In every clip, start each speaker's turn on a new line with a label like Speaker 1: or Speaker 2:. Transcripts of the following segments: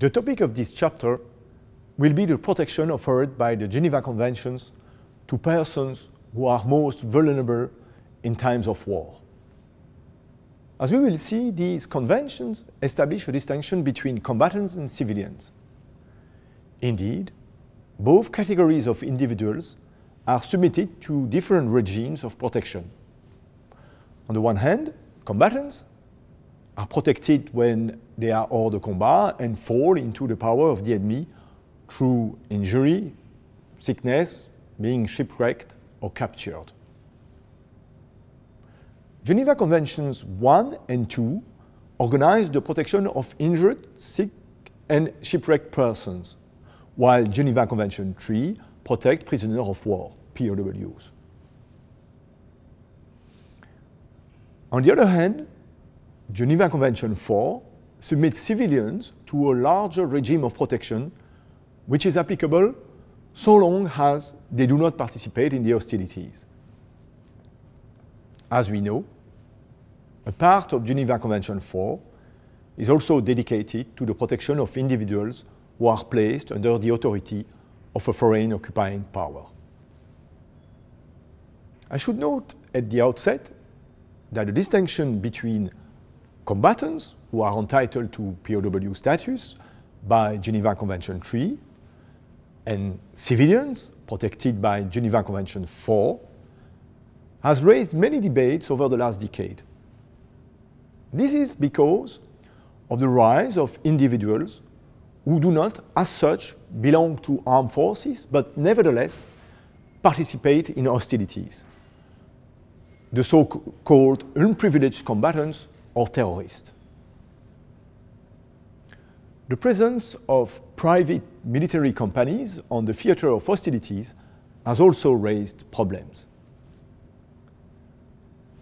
Speaker 1: The topic of this chapter will be the protection offered by the Geneva Conventions to persons who are most vulnerable in times of war. As we will see, these conventions establish a distinction between combatants and civilians. Indeed, both categories of individuals are submitted to different regimes of protection. On the one hand, combatants are protected when they are hors de combat and fall into the power of the enemy through injury, sickness, being shipwrecked or captured. Geneva Conventions 1 and 2 organize the protection of injured, sick and shipwrecked persons, while Geneva Convention 3 protect prisoners of war, POWs. On the other hand, Geneva Convention 4 submits civilians to a larger regime of protection which is applicable so long as they do not participate in the hostilities. As we know, a part of Geneva Convention 4 is also dedicated to the protection of individuals who are placed under the authority of a foreign occupying power. I should note at the outset that the distinction between combatants who are entitled to POW status by Geneva Convention 3 and civilians protected by Geneva Convention 4 has raised many debates over the last decade. This is because of the rise of individuals who do not, as such, belong to armed forces, but nevertheless participate in hostilities, the so-called unprivileged combatants or terrorists. The presence of private military companies on the theater of hostilities has also raised problems.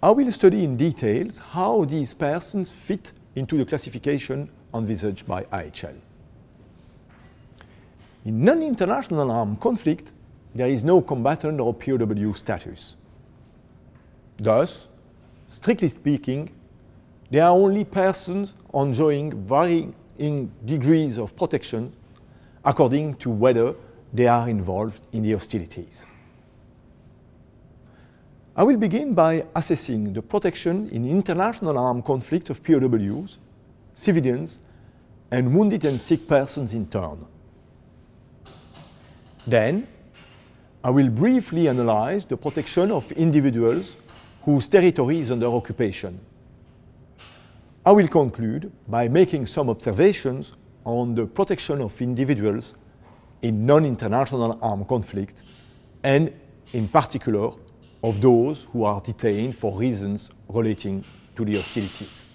Speaker 1: I will study in details how these persons fit into the classification envisaged by IHL. In non-international armed conflict, there is no combatant or POW status. Thus, strictly speaking, they are only persons enjoying varying degrees of protection according to whether they are involved in the hostilities. I will begin by assessing the protection in international armed conflict of POWs, civilians, and wounded and sick persons in turn. Then, I will briefly analyze the protection of individuals whose territory is under occupation. I will conclude by making some observations on the protection of individuals in non-international armed conflict and in particular of those who are detained for reasons relating to the hostilities.